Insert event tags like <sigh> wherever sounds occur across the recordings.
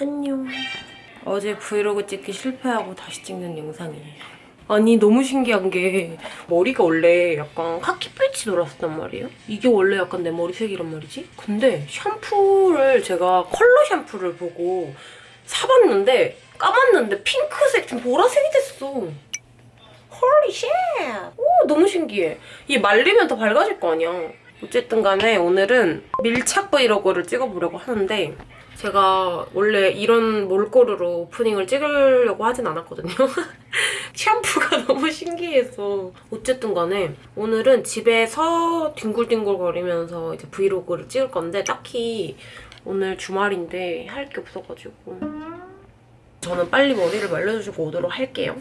안녕. 어제 브이로그 찍기 실패하고 다시 찍는 영상이에요. 아니 너무 신기한 게 머리가 원래 약간 카키빛이 돌았었단 말이에요. 이게 원래 약간 내 머리색이란 말이지. 근데 샴푸를 제가 컬러 샴푸를 보고 사봤는데 감았는데 핑크색 좀 보라색이 됐어. Holy shit! 오 너무 신기해. 이게 말리면 더 밝아질 거 아니야. 어쨌든 간에 오늘은 밀착 브이로그를 찍어보려고 하는데 제가 원래 이런 몰골으로 오프닝을 찍으려고 하진 않았거든요. <laughs> 샴푸가 너무 신기해서 어쨌든 간에 오늘은 집에서 뒹굴뒹굴거리면서 이제 브이로그를 찍을 건데 딱히 오늘 주말인데 할 게 없어가지고 저는 빨리 머리를 말려주시고 오도록 할게요.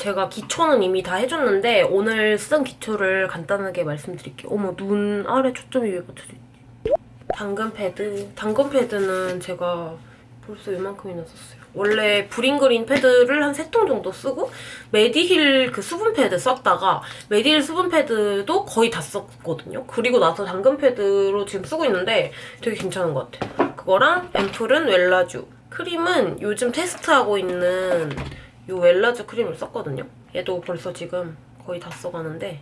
제가 기초는 이미 다 해줬는데 오늘 쓴 기초를 간단하게 말씀드릴게요. 어머 눈 아래 초점이 왜 붙어져 있지? 당근 패드. 당근 패드는 제가 벌써 이만큼이나 썼어요. 원래 브링그린 패드를 한 세 통 정도 쓰고 메디힐 그 수분 패드 썼다가 메디힐 수분 패드도 거의 다 썼거든요. 그리고 나서 당근 패드로 지금 쓰고 있는데 되게 괜찮은 것 같아요. 그거랑 앰플은 웰라쥬. 크림은 요즘 테스트하고 있는 이 웰라쥬 크림을 썼거든요. 얘도 벌써 지금 거의 다 써가는데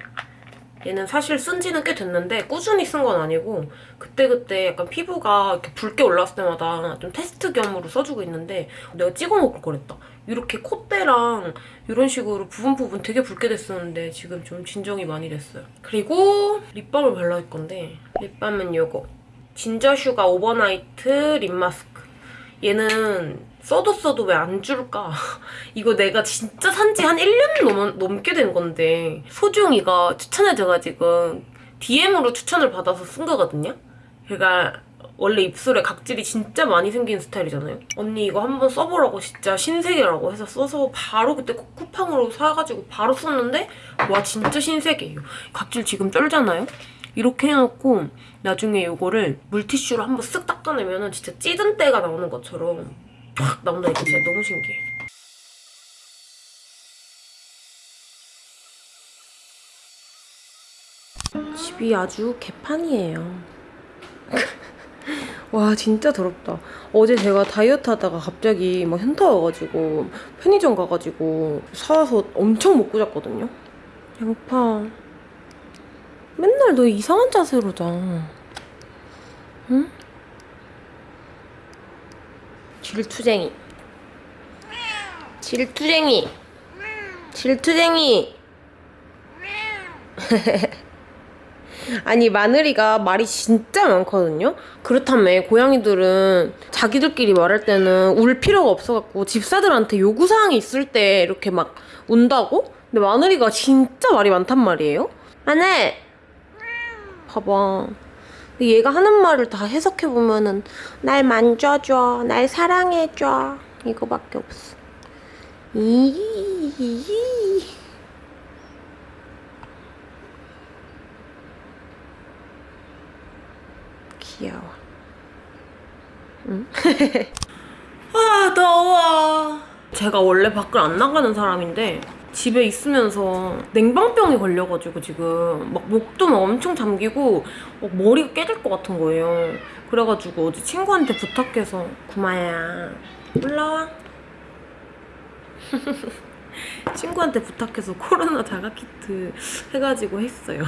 얘는 사실 쓴 지는 꽤 됐는데 꾸준히 쓴 건 아니고 그때그때 약간 피부가 이렇게 붉게 올라왔을 때마다 좀 테스트 겸으로 써주고 있는데 내가 찍어먹을 거랬다. 이렇게 콧대랑 이런 식으로 부분 부분 되게 붉게 됐었는데 지금 좀 진정이 많이 됐어요. 그리고 립밤을 발라줄 건데 립밤은 이거 진저슈가 오버나이트 립 마스크 얘는 써도 써도 왜 안 줄까? <laughs> 이거 내가 진짜 산지 한 1년 넘, 넘게 된 건데 소중이가 추천해줘가지고 DM으로 추천을 받아서 쓴 거거든요? 걔가 원래 입술에 각질이 진짜 많이 생긴 스타일이잖아요? 언니 이거 한번 써보라고 진짜 신세계라고 해서 써서 바로 그때 쿠- 쿠팡으로 사가지고 바로 썼는데 와 진짜 신세계예요. 각질 지금 쩔잖아요? 이렇게 해놓고 나중에 이거를 물티슈로 한번 쓱 닦아내면 진짜 찌든 때가 나오는 것처럼 팍 나온다니까 진짜 너무 신기해. 집이 아주 개판이에요. <laughs> 와 진짜 더럽다. 어제 제가 다이어트 하다가 갑자기 막 현타 와가지고 편의점 가가지고 사와서 엄청 먹고 잤거든요. 배고파. 맨날 너 이상한 자세로 자. 응? 질투쟁이. 질투쟁이. 질투쟁이. <laughs> 아니 마늘이가 말이 진짜 많거든요. 그렇다며 고양이들은 자기들끼리 말할 때는 울 필요가 없어갖고 집사들한테 요구사항이 있을 때 이렇게 막 운다고? 근데 마늘이가 진짜 말이 많단 말이에요. 마늘! 봐봐. 얘가 하는 말을 다 해석해보면은 날 만져줘, 날 사랑해줘 이거밖에 없어. 이 귀여워. 응? <laughs> 아 더워. 제가 원래 밖을 안 나가는 사람인데 집에 있으면서 냉방병이 걸려가지고 지금 막 목도 막 엄청 잠기고 막 머리가 깨질 것 같은 거예요. 그래가지고 어제 친구한테 부탁해서 구마야 올라와. <laughs> 친구한테 부탁해서 코로나 자가키트 해가지고 했어요.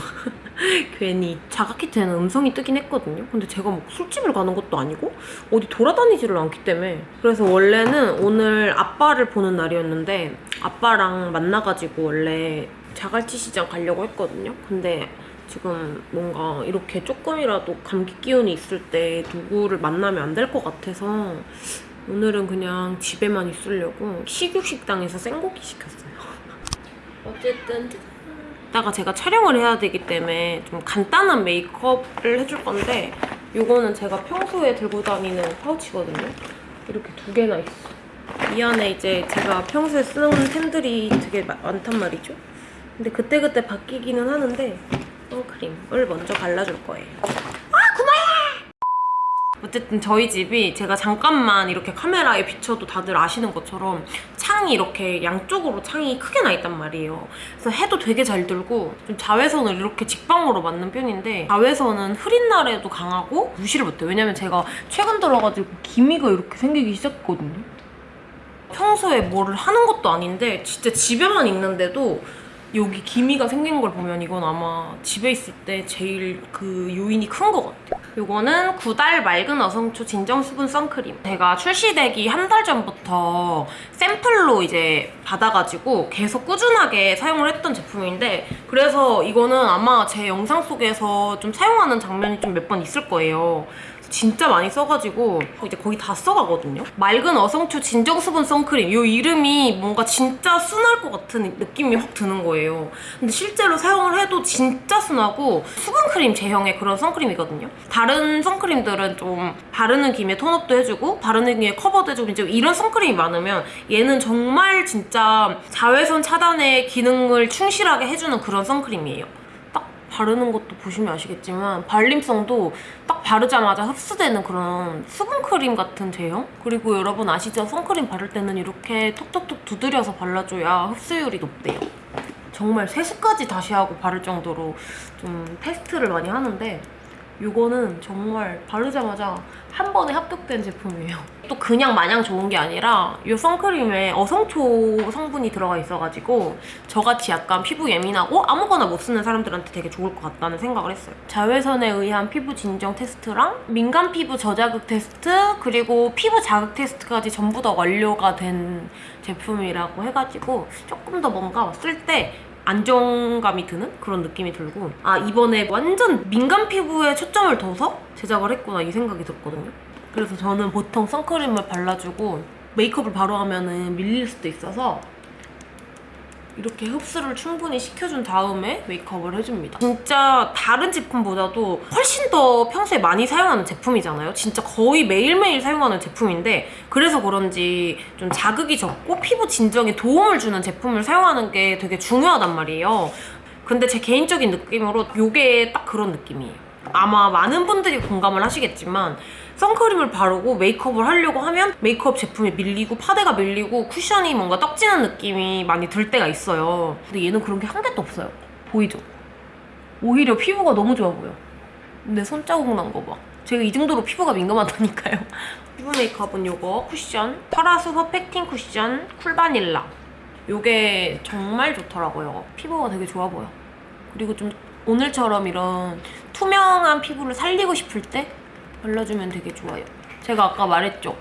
<laughs> 괜히 자가키트에는 음성이 뜨긴 했거든요. 근데 제가 뭐 술집을 가는 것도 아니고 어디 돌아다니지를 않기 때문에 그래서 원래는 오늘 아빠를 보는 날이었는데 아빠랑 만나가지고 원래 자갈치 시장 가려고 했거든요. 근데 지금 뭔가 이렇게 조금이라도 감기 기운이 있을 때 누구를 만나면 안 될 것 같아서 오늘은 그냥 집에만 있으려고 식육식당에서 생고기 시켰어요. 어쨌든 이따가 제가 촬영을 해야 되기 때문에 좀 간단한 메이크업을 해줄 건데 이거는 제가 평소에 들고 다니는 파우치거든요. 이렇게 두 개나 있어. 이 안에 이제 제가 평소에 쓰는 템들이 되게 마- 많단 말이죠. 근데 그때그때 바뀌기는 하는데 선크림을 먼저 발라줄 거예요. 어쨌든 저희 집이 제가 잠깐만 이렇게 카메라에 비춰도 다들 아시는 것처럼 창이 이렇게 양쪽으로 창이 크게 나 있단 말이에요. 그래서 해도 되게 잘 들고 좀 자외선을 이렇게 직방으로 맞는 편인데 자외선은 흐린 날에도 강하고 무시를 못해요. 왜냐면 제가 최근 들어가지고 기미가 이렇게 생기기 시작했거든요. 평소에 뭐를 하는 것도 아닌데 진짜 집에만 있는데도 여기 기미가 생긴 걸 보면 이건 아마 집에 있을 때 제일 그 요인이 큰 것 같아요. 이거는 구달 맑은 어성초 진정 수분 선크림. 제가 출시되기 한 달 전부터 샘플로 이제 받아가지고 계속 꾸준하게 사용을 했던 제품인데 그래서 이거는 아마 제 영상 속에서 좀 사용하는 장면이 좀 몇 번 있을 거예요. 진짜 많이 써가지고 이제 거의 다 써가거든요. 맑은 어성초 진정수분 선크림 이 이름이 뭔가 진짜 순할 것 같은 느낌이 확 드는 거예요. 근데 실제로 사용을 해도 진짜 순하고 수분크림 제형의 그런 선크림이거든요. 다른 선크림들은 좀 바르는 김에 톤업도 해주고 바르는 김에 커버도 해주고 이제 이런 선크림이 많으면 얘는 정말 진짜 자외선 차단의 기능을 충실하게 해주는 그런 선크림이에요. 딱 바르는 것도 보시면 아시겠지만 발림성도 딱 바르자마자 흡수되는 그런 수분크림 같은 제형? 그리고 여러분 아시죠? 선크림 바를 때는 이렇게 톡톡톡 두드려서 발라줘야 흡수율이 높대요. 정말 세수까지 다시 하고 바를 정도로 좀 테스트를 많이 하는데 이거는 정말 바르자마자 한 번에 합격된 제품이에요. 또 그냥 마냥 좋은 게 아니라 이 선크림에 어성초 성분이 들어가 있어가지고 저같이 약간 피부 예민하고 아무거나 못 쓰는 사람들한테 되게 좋을 것 같다는 생각을 했어요. 자외선에 의한 피부 진정 테스트랑 민감 피부 저자극 테스트 그리고 피부 자극 테스트까지 전부 다 완료가 된 제품이라고 해가지고 조금 더 뭔가 쓸 때 안정감이 드는 그런 느낌이 들고 아 이번에 완전 민감 피부에 초점을 둬서 제작을 했구나 이 생각이 들었거든요. 그래서 저는 보통 선크림을 발라주고 메이크업을 바로 하면 은 밀릴 수도 있어서 이렇게 흡수를 충분히 시켜준 다음에 메이크업을 해줍니다. 진짜 다른 제품보다도 훨씬 더 평소에 많이 사용하는 제품이잖아요. 진짜 거의 매일매일 사용하는 제품인데 그래서 그런지 좀 자극이 적고 피부 진정에 도움을 주는 제품을 사용하는 게 되게 중요하단 말이에요. 근데 제 개인적인 느낌으로 이게 딱 그런 느낌이에요. 아마 많은 분들이 공감을 하시겠지만 선크림을 바르고 메이크업을 하려고 하면 메이크업 제품이 밀리고 파데가 밀리고 쿠션이 뭔가 떡지는 느낌이 많이 들 때가 있어요. 근데 얘는 그런 게 한 개도 없어요. 보이죠? 오히려 피부가 너무 좋아 보여. 내 손자국 난 거 봐. 제가 이 정도로 피부가 민감하다니까요. <laughs> 피부 메이크업은 요거 쿠션 파라수 퍼펙팅 쿠션 쿨바닐라 요게 정말 좋더라고요. 피부가 되게 좋아 보여. 그리고 좀 오늘처럼 이런 투명한 피부를 살리고 싶을 때 발라주면 되게 좋아요. 제가 아까 말했죠.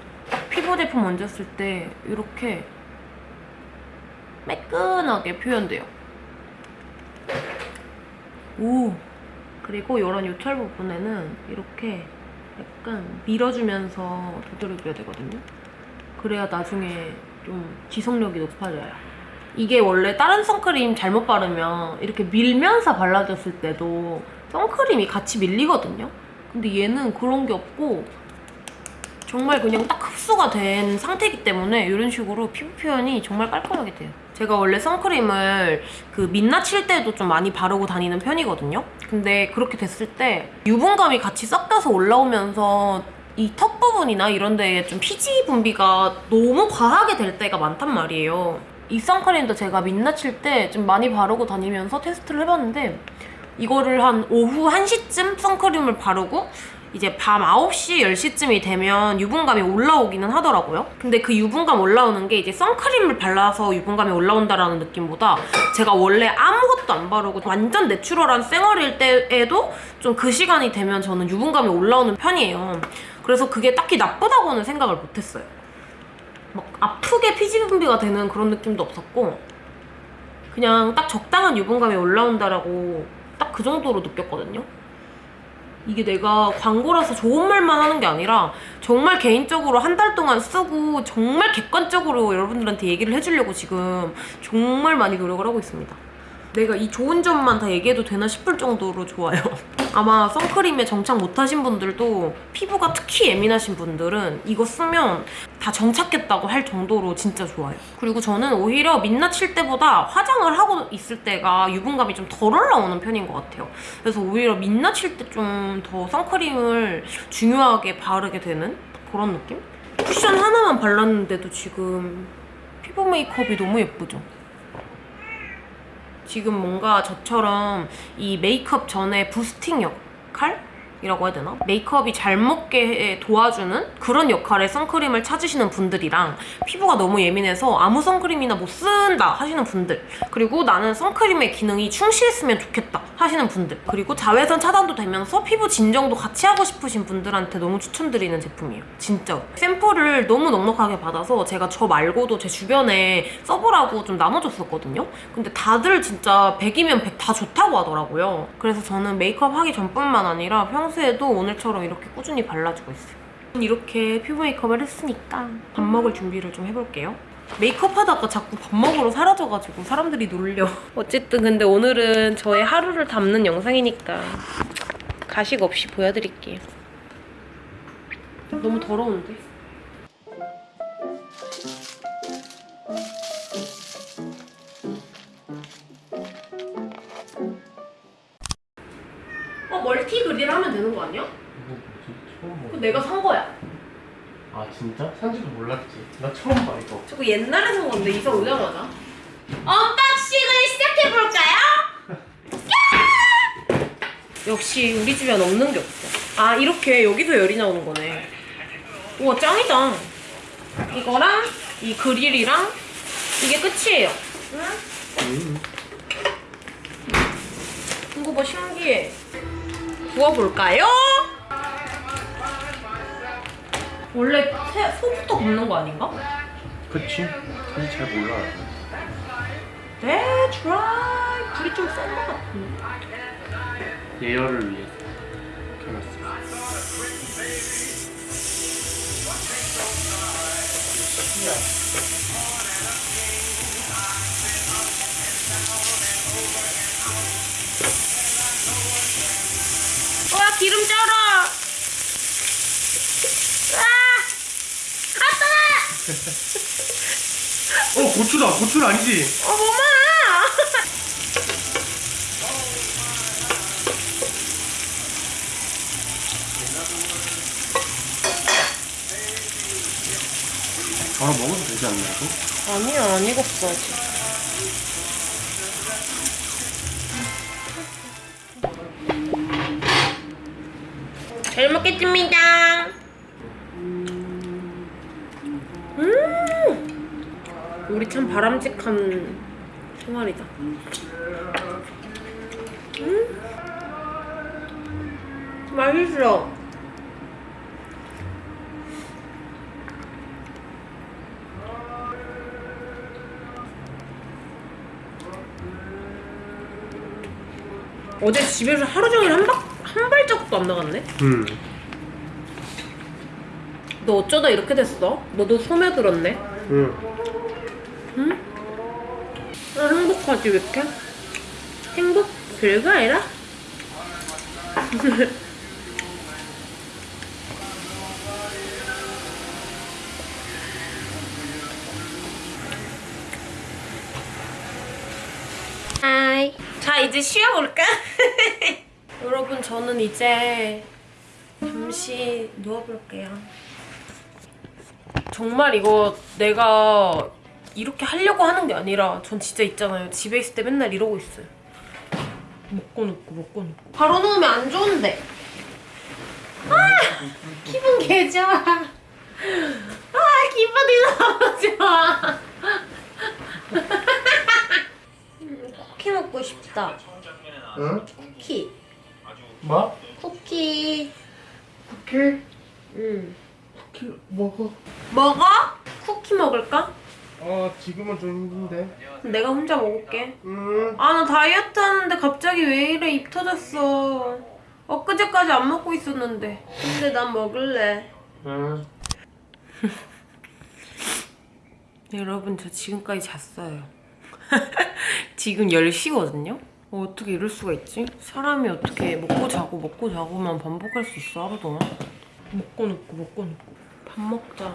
피부 제품 얹었을 때 이렇게 매끈하게 표현돼요. 오! 그리고 이런 요철 부분에는 이렇게 약간 밀어주면서 두드려줘야 되거든요. 그래야 나중에 좀 지속력이 높아져요. 이게 원래 다른 선크림 잘못 바르면 이렇게 밀면서 발라줬을 때도 선크림이 같이 밀리거든요. 근데 얘는 그런 게 없고 정말 그냥 딱 흡수가 된 상태이기 때문에 이런 식으로 피부 표현이 정말 깔끔하게 돼요. 제가 원래 선크림을 그 민낯 칠 때도 좀 많이 바르고 다니는 편이거든요. 근데 그렇게 됐을 때 유분감이 같이 섞여서 올라오면서 이 턱 부분이나 이런 데에 좀 피지 분비가 너무 과하게 될 때가 많단 말이에요. 이 선크림도 제가 민낯 칠때좀 많이 바르고 다니면서 테스트를 해봤는데 이거를 한 오후 1시쯤 선크림을 바르고 이제 밤 9시, 10시쯤이 되면 유분감이 올라오기는 하더라고요. 근데 그 유분감 올라오는 게 이제 선크림을 발라서 유분감이 올라온다라는 느낌보다 제가 원래 아무것도 안 바르고 완전 내추럴한 쌩얼일 때에도 좀 그 시간이 되면 저는 유분감이 올라오는 편이에요. 그래서 그게 딱히 나쁘다고는 생각을 못했어요. 막 아프게 피지 분비가 되는 그런 느낌도 없었고 그냥 딱 적당한 유분감이 올라온다라고 딱 그 정도로 느꼈거든요. 이게 내가 광고라서 좋은 말만 하는 게 아니라 정말 개인적으로 한 달 동안 쓰고 정말 객관적으로 여러분들한테 얘기를 해주려고 지금 정말 많이 노력을 하고 있습니다. 내가 이 좋은 점만 다 얘기해도 되나 싶을 정도로 좋아요. <laughs> 아마 선크림에 정착 못하신 분들도 피부가 특히 예민하신 분들은 이거 쓰면 다 정착했다고 할 정도로 진짜 좋아요. 그리고 저는 오히려 민낯 칠 때보다 화장을 하고 있을 때가 유분감이 좀 덜 올라오는 편인 것 같아요. 그래서 오히려 민낯 칠 때 좀 더 선크림을 중요하게 바르게 되는 그런 느낌? 쿠션 하나만 발랐는데도 지금 피부 메이크업이 너무 예쁘죠? 지금 뭔가 저처럼 이 메이크업 전에 부스팅 역할? 이라고 해야 되나? 메이크업이 잘 먹게 도와주는 그런 역할의 선크림을 찾으시는 분들이랑 피부가 너무 예민해서 아무 선크림이나 못 쓴다 하시는 분들 그리고 나는 선크림의 기능이 충실했으면 좋겠다 하시는 분들. 그리고 자외선 차단도 되면서 피부 진정도 같이 하고 싶으신 분들한테 너무 추천드리는 제품이에요. 진짜. 샘플을 너무 넉넉하게 받아서 제가 저 말고도 제 주변에 써보라고 좀 나눠줬었거든요. 근데 다들 진짜 100이면 100 다 좋다고 하더라고요. 그래서 저는 메이크업 하기 전뿐만 아니라 평소에도 오늘처럼 이렇게 꾸준히 발라주고 있어요. 이렇게 피부 메이크업을 했으니까 밥 먹을 준비를 좀 해볼게요 메이크업 하다가 자꾸 밥 먹으러 사라져가지고 사람들이 놀려 어쨌든 근데 오늘은 저의 하루를 담는 영상이니까 가식 없이 보여드릴게요 너무 더러운데? 어 멀티 그릴 하면 되는 거 아니야? 봐. 내가 산 거야 아 진짜? 산지도 몰랐지. 나 처음 봐 이거. 저거 옛날에 산 건데 이사 오자마자 언박싱을 시작해볼까요? 역시 우리 집엔 없는 게 없어 아 이렇게 여기서 열이 나오는 거네 우와 짱이다 이거랑 이 그릴이랑 이게 끝이에요 음. 이거 봐 신기해 구워볼까요? 원래 새, 소부터 굽는 거 아닌가? 그치. 사실 잘 몰라. That's right 불이 좀센거 같은데 예열을 위해서 켜놨어. 와 기름 쩔어 아 아따 어 고추다. 고추는 아니지. 어머마 바로 먹어도 되지 않나 이거? 아니야 안 익었어 아직 잘 먹겠습니다 우리 참 바람직한 생활이다 음 맛있어 어제 집에서 하루 종일 한, 박, 한 발자국도 안 나갔네? 음. 너 어쩌다 이렇게 됐어? 너도 소매 들었네? 응. 아, 행복하지 왜 이렇게? 행복? 별거 아니라? <laughs> 하이 자 이제 쉬어볼까? <laughs> 여러분 저는 이제 잠시 누워볼게요 정말 이거 내가 이렇게 하려고 하는 게 아니라 전 진짜 있잖아요. 집에 있을 때 맨날 이러고 있어요. 먹고 눕고 먹고 눕고. 바로 누우면 안 좋은데. 아! 기분 개 좋아. 아 기분이 너무 좋아. 음, 쿠키 먹고 싶다. 응? 쿠키. 뭐? 쿠키. 쿠키? 응. 쿠키 먹어. 먹어? 쿠키 먹을까? 어 지금은 좀 힘든데. 내가 혼자 먹을게. 음. 아나 다이어트 하는데 갑자기 왜 이래 입 터졌어 엊그제까지 안 먹고 있었는데 근데 난 먹을래 응. <laughs> 여러분 저 지금까지 잤어요 <laughs> 지금 10시거든요 어, 어떻게 이럴 수가 있지? 사람이 어떻게 먹고 자고 먹고 자고만 반복할 수 있어 하루 동안? 먹고 눕고 먹고 눕고 밥 먹자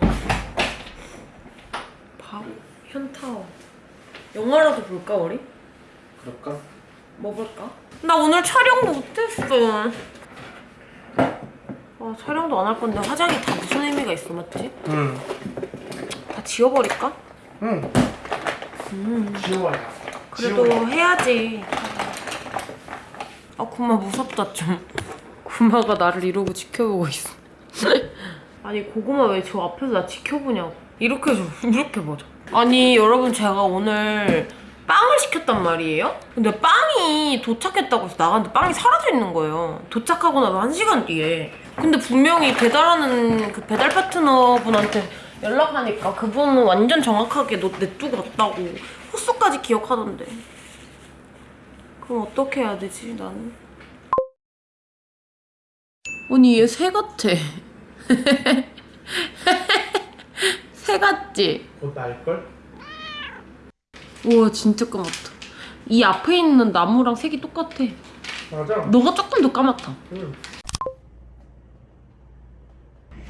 밥? 현타워 영화라도 볼까 우리? 그럴까? 뭐 볼까? 나 오늘 촬영 못했어 아 촬영도 안 할 건데 화장이 다 무슨 의미가 있어 맞지? 응. 다 지워버릴까? 응. 음 지워야. 그래도 해야지 아 구마 무섭다 좀 구마가 나를 이러고 지켜보고 있어 <laughs> 아니 고구마 왜 저 앞에서 나 지켜보냐고 이렇게 좀 이렇게 보자. 아니 여러분 제가 오늘 빵을 시켰단 말이에요? 근데 빵이 도착했다고 해서 나갔는데 빵이 사라져 있는 거예요. 도착하고 나서 한 시간 뒤에. 근데 분명히 배달하는 그 배달 파트너 분한테 연락하니까 그분은 완전 정확하게 너 냅두고 왔다고 호수까지 기억하던데. 그럼 어떻게 해야 되지 나는? 아니 얘 새 같아 <laughs> 새 같지? 곧 날걸? 우와 진짜 까맣다 이 앞에 있는 나무랑 색이 똑같아 맞아. 너가 조금 더 까맣다 응.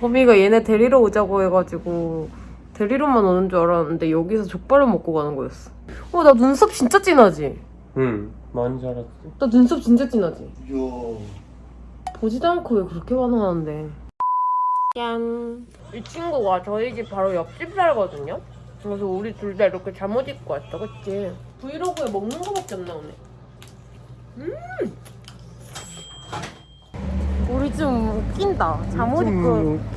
범이가 얘네 데리러 오자고 해가지고 데리러만 오는 줄 알았는데 여기서 족발을 먹고 가는 거였어 어 나 눈썹 진짜 진하지? 응. 많이 자랐지. 나 눈썹 진짜 진하지? 요. 보지도 않고 왜 그렇게 반응하는데 짠! 이 친구가 저희 집 바로 옆집 살거든요? 그래서 우리 둘 다 이렇게 잠옷 입고 왔어 그치? 브이로그에 먹는 거밖에 안 나오네 음! 우리 좀 웃긴다 잠옷 입고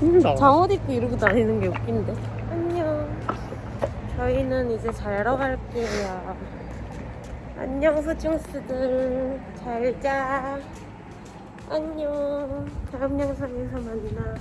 웃긴다. 잠옷 입고 이러고 다니는 게 웃긴데 안녕 저희는 이제 자러 갈게요 안녕 소중스들 잘 자 안녕 다음 영상에서 만나